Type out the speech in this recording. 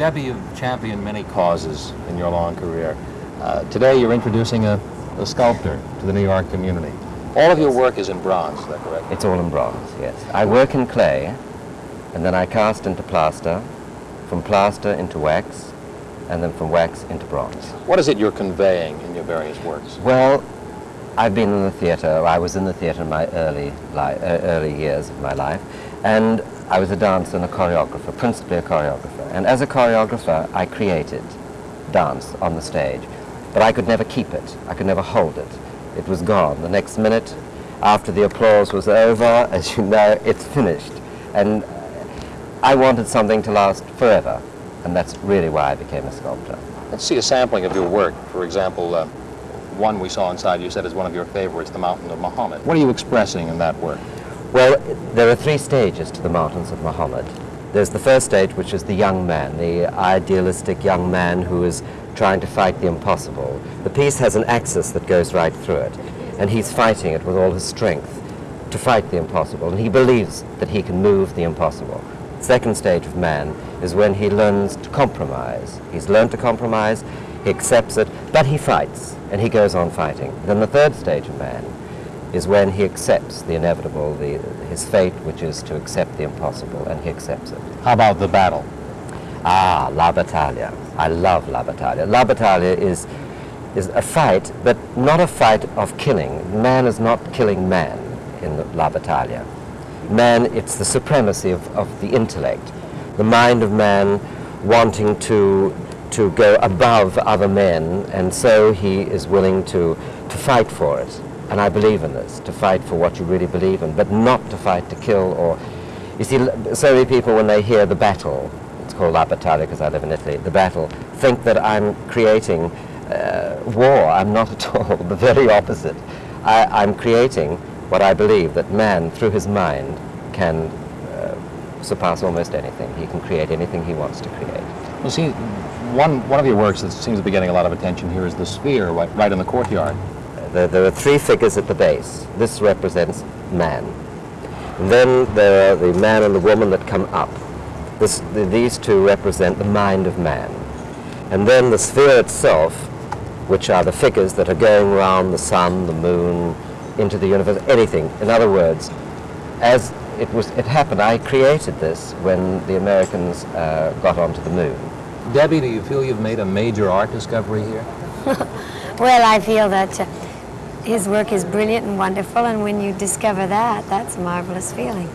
Debbie, you've championed many causes in your long career. Uh, today you're introducing a, a sculptor to the New York community. All of your work is in bronze, is that correct? It's all in bronze, yes. I work in clay, and then I cast into plaster, from plaster into wax, and then from wax into bronze. What is it you're conveying in your various works? Well, I've been in the theater, I was in the theater in my early, li uh, early years of my life, and I was a dancer and a choreographer, principally a choreographer. And as a choreographer, I created dance on the stage, but I could never keep it. I could never hold it. It was gone. The next minute, after the applause was over, as you know, it's finished. And I wanted something to last forever, and that's really why I became a sculptor. Let's see a sampling of your work. For example, uh, one we saw inside you said is one of your favorites, The Mountain of Muhammad. What are you expressing in that work? Well, there are three stages to the Mountains of Muhammad. There's the first stage, which is the young man, the idealistic young man who is trying to fight the impossible. The piece has an axis that goes right through it, and he's fighting it with all his strength to fight the impossible, and he believes that he can move the impossible. The Second stage of man is when he learns to compromise. He's learned to compromise, he accepts it, but he fights, and he goes on fighting. Then the third stage of man is when he accepts the inevitable, the, his fate, which is to accept the impossible, and he accepts it. How about the battle? Ah, La Battaglia. I love La Battaglia. La Battaglia is, is a fight, but not a fight of killing. Man is not killing man in La Battaglia. Man, it's the supremacy of, of the intellect, the mind of man wanting to, to go above other men, and so he is willing to, to fight for it. And I believe in this, to fight for what you really believe in, but not to fight to kill or... You see, so many people, when they hear the battle, it's called La Battaglia because I live in Italy, the battle, think that I'm creating uh, war. I'm not at all, the very opposite. I, I'm creating what I believe, that man, through his mind, can uh, surpass almost anything. He can create anything he wants to create. Well, see, one, one of your works that seems to be getting a lot of attention here is the sphere right, right in the courtyard. There, there, are three figures at the base. This represents man. And then there are the man and the woman that come up. This, the, these two represent the mind of man. And then the sphere itself, which are the figures that are going around the sun, the moon, into the universe, anything. In other words, as it, was, it happened, I created this when the Americans uh, got onto the moon. Debbie, do you feel you've made a major art discovery here? well, I feel that uh, his work is brilliant and wonderful, and when you discover that, that's a marvelous feeling.